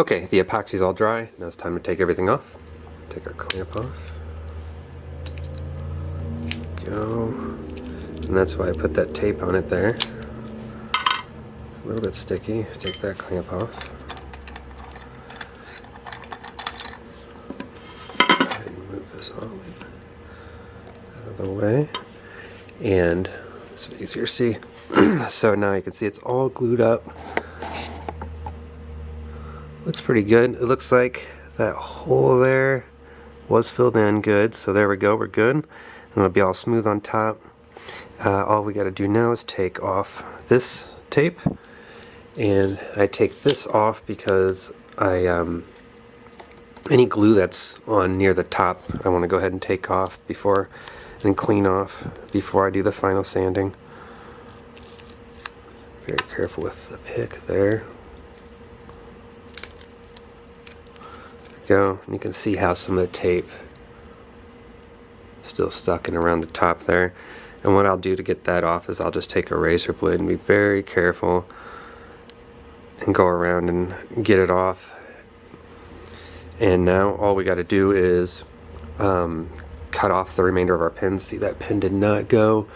Okay, the epoxy's all dry. Now it's time to take everything off. Take our clamp off. Go. And that's why I put that tape on it there. A little bit sticky. Take that clamp off. And Move this off out of the way. And it's easier to see. so now you can see it's all glued up. Looks pretty good. It looks like that hole there was filled in good. So there we go. We're good. And it'll be all smooth on top. Uh, all we got to do now is take off this tape. And I take this off because I um, any glue that's on near the top I want to go ahead and take off before and clean off before I do the final sanding. Very careful with the pick there. Go. You can see how some of the tape still stuck in around the top there. And what I'll do to get that off is I'll just take a razor blade and be very careful and go around and get it off. And now all we got to do is um, cut off the remainder of our pins. See that pin did not go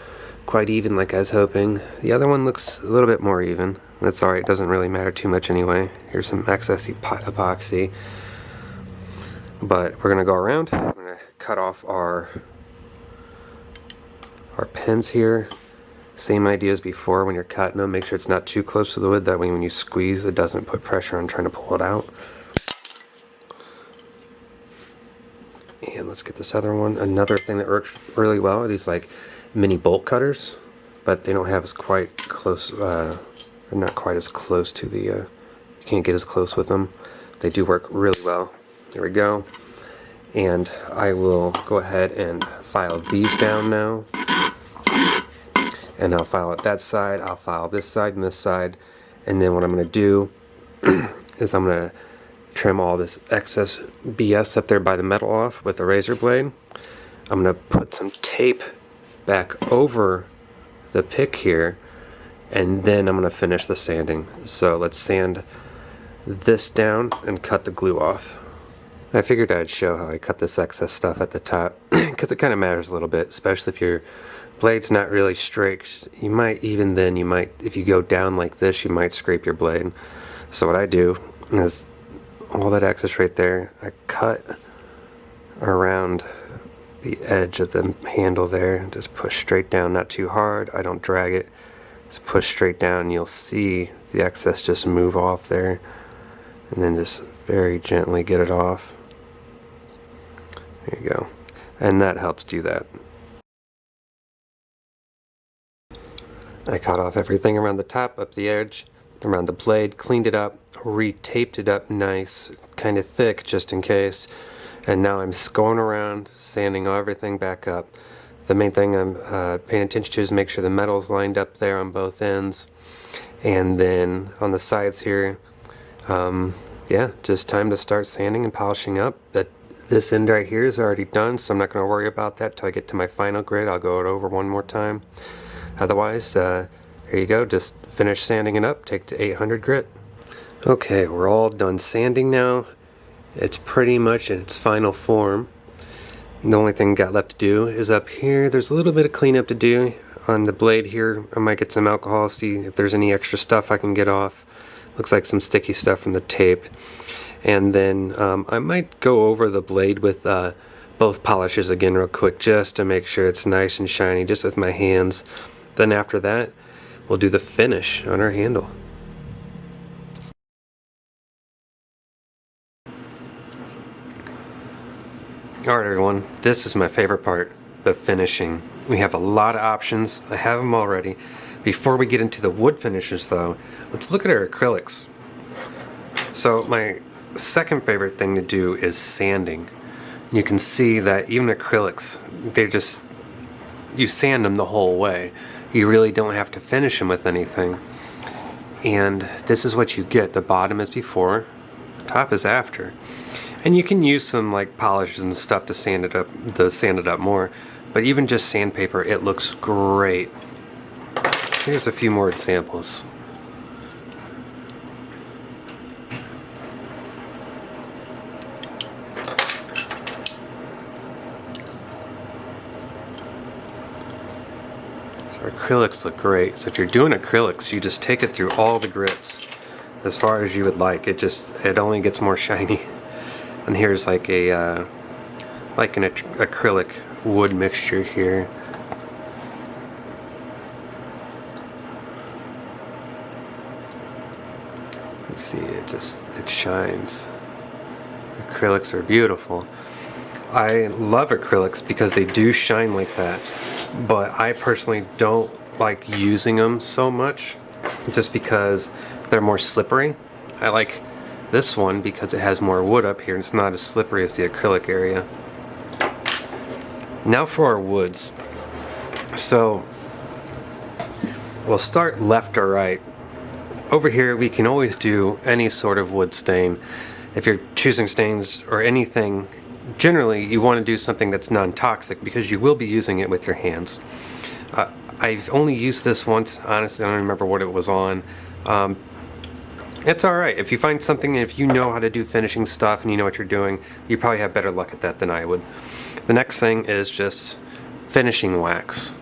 quite even like I was hoping. The other one looks a little bit more even. That's alright, it doesn't really matter too much anyway. Here's some excess epoxy. But we're going to go around. I'm to cut off our our pins here. Same idea as before when you're cutting them. Make sure it's not too close to the wood. That way when you squeeze it doesn't put pressure on trying to pull it out. And let's get this other one. Another thing that works really well are these like mini bolt cutters. But they don't have as quite close, uh, they're not quite as close to the, uh, you can't get as close with them. They do work really well. There we go. And I will go ahead and file these down now. And I'll file it that side, I'll file this side and this side. And then what I'm going to do is I'm going to trim all this excess BS up there by the metal off with a razor blade. I'm going to put some tape back over the pick here and then I'm going to finish the sanding. So let's sand this down and cut the glue off. I figured I'd show how I cut this excess stuff at the top because it kind of matters a little bit, especially if your blade's not really straight. You might, even then, you might, if you go down like this, you might scrape your blade. So what I do is all that excess right there, I cut around the edge of the handle there, just push straight down, not too hard, I don't drag it, just push straight down, you'll see the excess just move off there, and then just very gently get it off. There you go. And that helps do that. I cut off everything around the top, up the edge, around the blade, cleaned it up, retaped it up nice, kind of thick just in case. And now I'm going around, sanding everything back up. The main thing I'm uh, paying attention to is make sure the metal's lined up there on both ends. And then on the sides here, um, yeah, just time to start sanding and polishing up. That this end right here is already done, so I'm not going to worry about that till I get to my final grit. I'll go it over one more time. Otherwise, uh, here you go. Just finish sanding it up. Take to 800 grit. Okay, we're all done sanding now. It's pretty much in its final form. The only thing got left to do is up here. There's a little bit of cleanup to do on the blade here. I might get some alcohol, see if there's any extra stuff I can get off. Looks like some sticky stuff from the tape and then um, I might go over the blade with uh, both polishes again real quick just to make sure it's nice and shiny just with my hands then after that we'll do the finish on our handle Alright everyone, this is my favorite part, the finishing. We have a lot of options, I have them already. Before we get into the wood finishes though, let's look at our acrylics. So my second favorite thing to do is sanding. You can see that even acrylics, they just, you sand them the whole way. You really don't have to finish them with anything. And this is what you get. The bottom is before, the top is after. And you can use some like polishes and stuff to sand it up, to sand it up more. But even just sandpaper, it looks great. Here's a few more examples. Acrylics look great. So if you're doing acrylics, you just take it through all the grits as far as you would like. It just, it only gets more shiny. And here's like a, uh, like an acrylic wood mixture here. Let's see, it just, it shines. Acrylics are beautiful. I love acrylics because they do shine like that, but I personally don't like using them so much just because they're more slippery. I like this one because it has more wood up here and it's not as slippery as the acrylic area. Now for our woods. So we'll start left or right. Over here we can always do any sort of wood stain. If you're choosing stains or anything, generally you want to do something that's non-toxic because you will be using it with your hands. Uh, I've only used this once, honestly I don't remember what it was on. Um, it's alright. If you find something, if you know how to do finishing stuff and you know what you're doing, you probably have better luck at that than I would. The next thing is just finishing wax.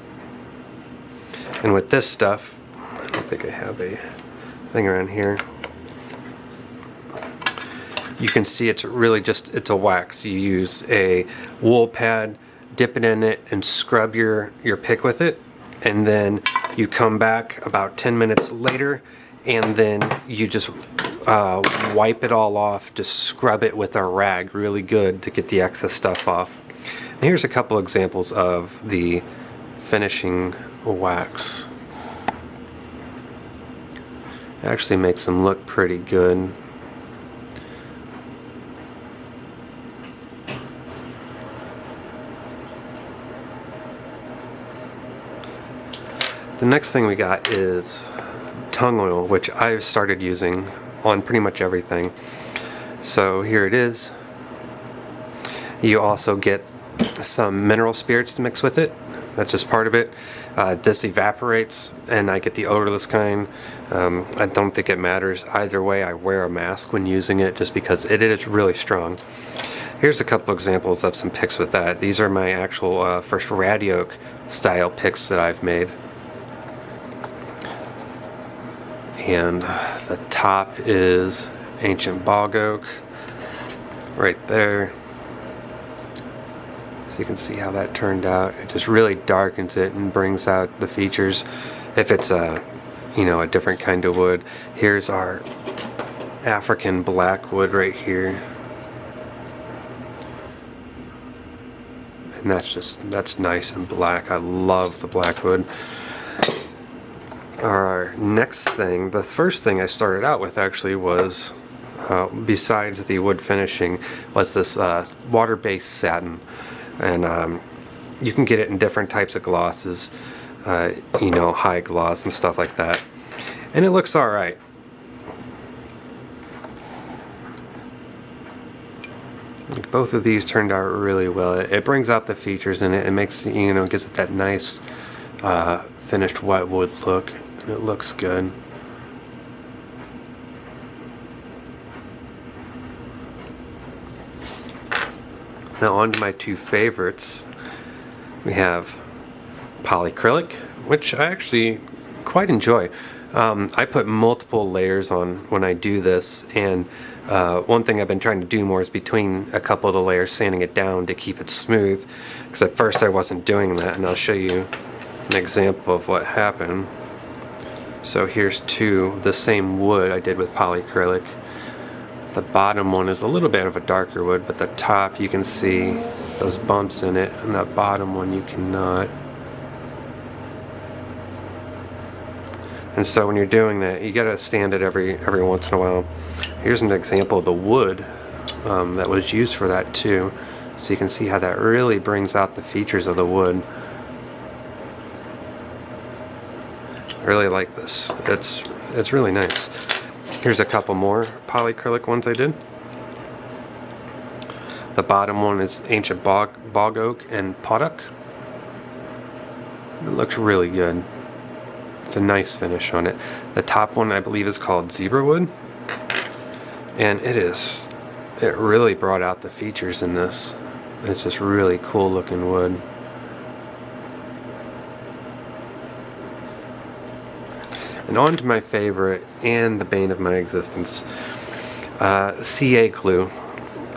And with this stuff, I don't think I have a thing around here. You can see it's really just, it's a wax. You use a wool pad, dip it in it, and scrub your, your pick with it. And then you come back about 10 minutes later and then you just uh, wipe it all off, just scrub it with a rag really good to get the excess stuff off. And here's a couple examples of the finishing wax. It actually makes them look pretty good. The next thing we got is tung oil, which I've started using on pretty much everything. So here it is. You also get some mineral spirits to mix with it. That's just part of it. Uh, this evaporates and I get the odorless kind. Um, I don't think it matters. Either way, I wear a mask when using it just because it is really strong. Here's a couple examples of some picks with that. These are my actual uh, first Radiok oak style picks that I've made. And the top is ancient bog oak right there. So you can see how that turned out. It just really darkens it and brings out the features. If it's a you know a different kind of wood here's our African blackwood right here. And that's just that's nice and black. I love the blackwood our next thing, the first thing I started out with actually was, uh, besides the wood finishing, was this uh, water-based satin. And um, you can get it in different types of glosses, uh, you know, high gloss and stuff like that. And it looks alright. Both of these turned out really well. It, brings out the features and it, it makes, you know, gives it that nice uh, finished white wood look and it looks good. Now on to my two favorites. We have polycrylic, which I actually quite enjoy. Um, I put multiple layers on when I do this and uh, one thing I've been trying to do more is between a couple of the layers sanding it down to keep it smooth because at first I wasn't doing that and I'll show you an example of what happened. So here's two, the same wood I did with polycrylic. The bottom one is a little bit of a darker wood, but the top you can see those bumps in it, and that bottom one you cannot. And so when you're doing that, you gotta stand it every every once in a while. Here's an example of the wood um, that was used for that too. So you can see how that really brings out the features of the wood. I really like this. It's, it's really nice. Here's a couple more polycrylic ones I did. The bottom one is Ancient Bog, bog Oak and Padauk. It looks really good. It's a nice finish on it. The top one I believe is called Zebra Wood. And it is, it really brought out the features in this. It's just really cool looking wood. And on to my favorite and the bane of my existence, uh, CA glue.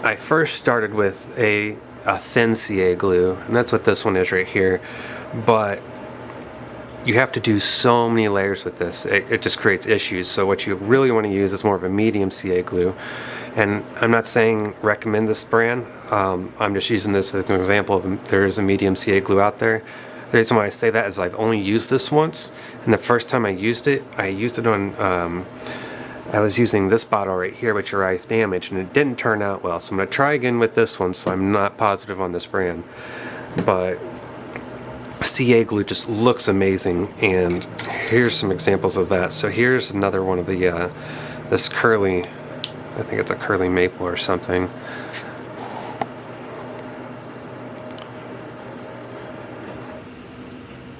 I first started with a, a thin CA glue, and that's what this one is right here. But you have to do so many layers with this. It, it, just creates issues. So what you really want to use is more of a medium CA glue. And I'm not saying recommend this brand. Um, I'm just using this as an example of there is a medium CA glue out there. The reason why I say that is I've only used this once. And the first time I used it, I used it on, um, I was using this bottle right here, which arrived damaged, and it didn't turn out well. So I'm going to try again with this one, so I'm not positive on this brand. But CA glue just looks amazing and here's some examples of that. So here's another one of the, uh, this curly, I think it's a curly maple or something.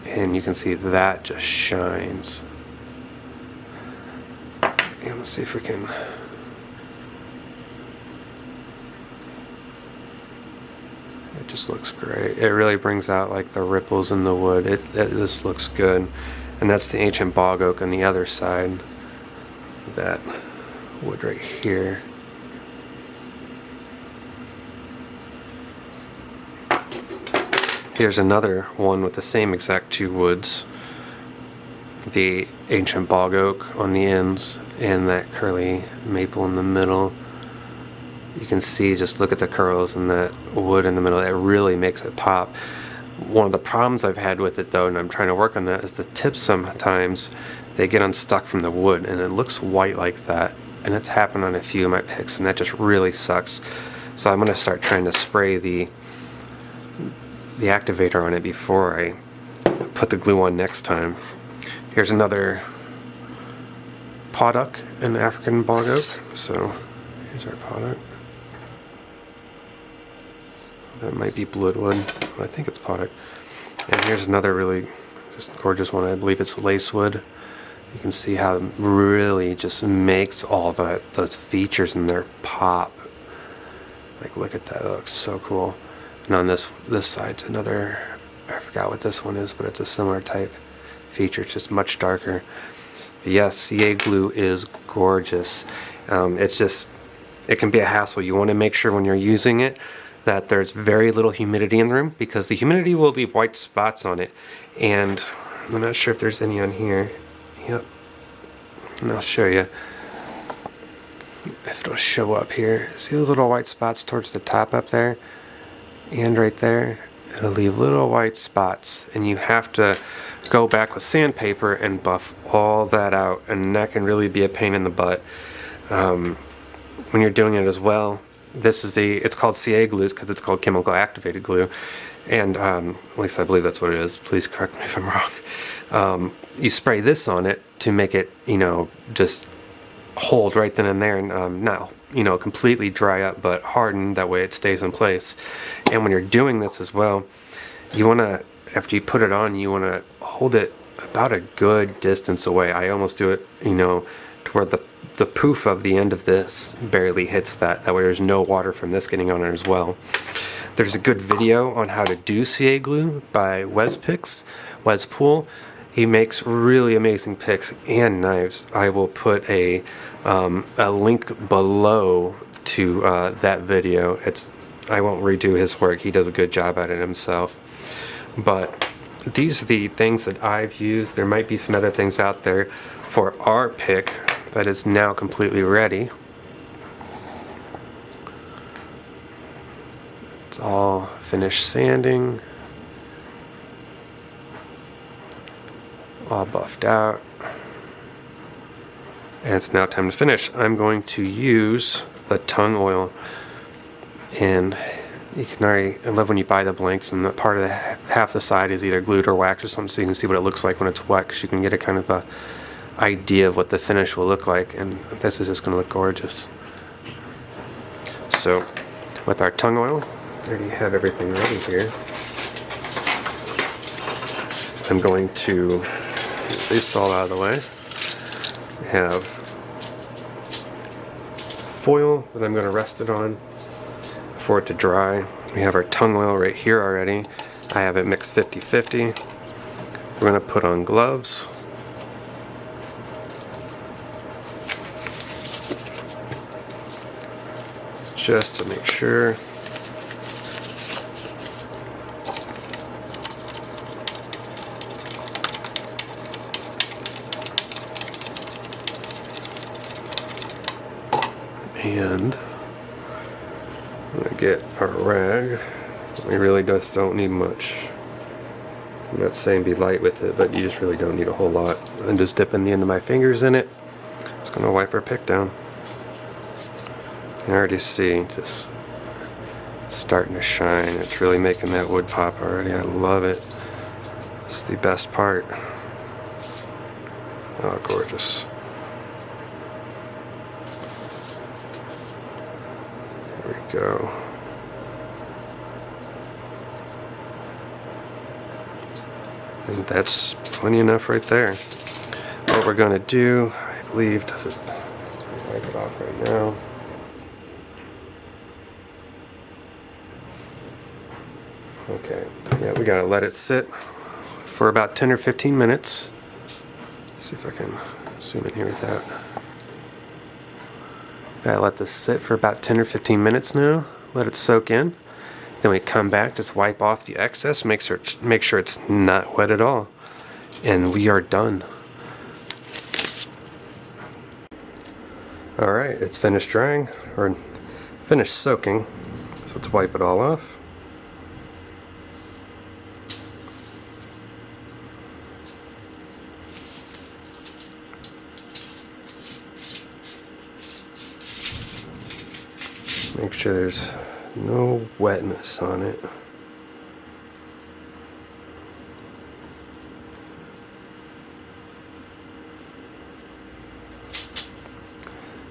And you can see that just shines. And let's see if we can It just looks great. It really brings out like the ripples in the wood. It, it just looks good. And that's the ancient bog oak on the other side. That wood right here. Here's another one with the same exact two woods. The ancient bog oak on the ends and that curly maple in the middle. You can see just look at the curls and that wood in the middle. It really makes it pop. One of the problems I've had with it though and I'm trying to work on that is the tips sometimes they get unstuck from the wood and it looks white like that and it's happened on a few of my picks and that just really sucks. So I'm gonna start trying to spray the the activator on it before I put the glue on next time here's another Padauk and African bog oak so here's our Padauk that might be Bloodwood. I think it's Padauk. And here's another really just gorgeous one. I believe it's Lacewood. You can see how it really just makes all that those features in there pop. Like look at that, it looks so cool. And on this this side's another I forgot what this one is, but it's a similar type feature, just much darker. Yes, CA glue is gorgeous. Um, it's just it can be a hassle. You want to make sure when you're using it that there's very little humidity in the room because the humidity will leave white spots on it and I'm not sure if there's any on here yep and I'll show you if it'll show up here see those little white spots towards the top up there and right there it'll leave little white spots and you have to go back with sandpaper and buff all that out and that can really be a pain in the butt um, when you're doing it as well this is the it's called CA glue because it's called chemical activated glue. And um, at least I believe that's what it is. Please correct me if I'm wrong. Um, you spray this on it to make it, you know, just hold right then and there and um, not, you know, completely dry up, but harden. That way it stays in place. And when you're doing this as well, you want to, after you put it on, you want to hold it about a good distance away. I almost do it, you know, to where the the poof of the end of this barely hits that. That way there's no water from this getting on it as well. There's a good video on how to do CA glue by Wes Picks, Wes Pool. He makes really amazing picks and knives. I will put a, um, a link below to uh, that video. It's I won't redo his work. He does a good job at it himself. But these are the things that I've used. There might be some other things out there for our pick that is now completely ready. It's all finished sanding. All buffed out. And it's now time to finish. I'm going to use the tung oil. And you can already, I love when you buy the blanks and the part of the half the side is either glued or waxed or something so you can see what it looks like when it's because you can get a kind of a idea of what the finish will look like and this is just going to look gorgeous. So with our tung oil, I already have everything ready here. I'm going to this all out of the way. I have foil that I'm going to rest it on for it to dry. We have our tung oil right here already. I have it mixed 50-50. We're going to put on gloves. Just to make sure And I'm gonna get our rag. We really just don't need much. I'm not saying be light with it, but you just really don't need a whole lot. I'm just dipping the end of my fingers in it. Just gonna wipe our pick down. You already see, just starting to shine. It's really making that wood pop already. I love it. It's the best part. Oh, gorgeous. There we go. And that's plenty enough right there. What we're gonna do, I believe, does it, wipe it off right now. Okay, yeah, we gotta let it sit for about 10 or 15 minutes. see if I can zoom in here with that. Gotta let this sit for about 10 or 15 minutes now. Let it soak in. Then we come back, just wipe off the excess, make sure, make sure it's not wet at all. And we are done. Alright, it's finished drying, or finished soaking. So let's wipe it all off. Sure there's no wetness on it.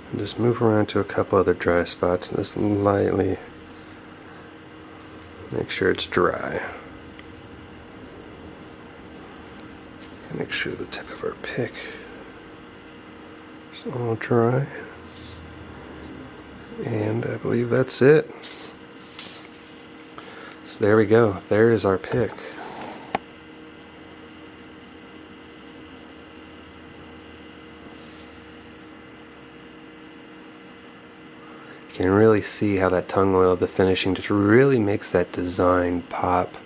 And just move around to a couple other dry spots and just lightly make sure it's dry. Make sure the tip of our pick is all dry. And I believe that's it. So there we go. There is our pick. You can really see how that tung oil, the finishing, just really makes that design pop.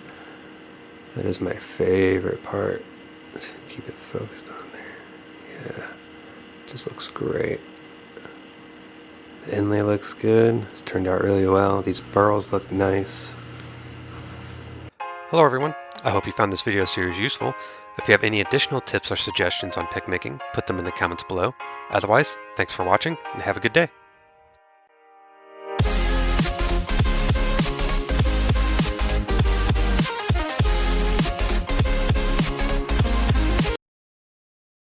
That is my favorite part. Let's keep it focused on there. Yeah, just looks great. The inlay looks good. It's turned out really well. These burls look nice. Hello everyone. I hope you found this video series useful. If you have any additional tips or suggestions on pick making, put them in the comments below. Otherwise, thanks for watching and have a good day.